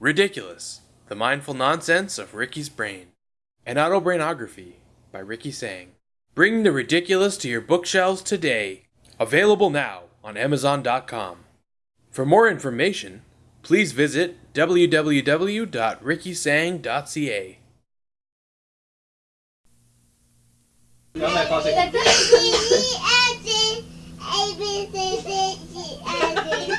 Ridiculous The Mindful Nonsense of Ricky's Brain. An Autobrainography by Ricky Sang. Bring the ridiculous to your bookshelves today. Available now on Amazon.com. For more information, please visit www.rickysang.ca.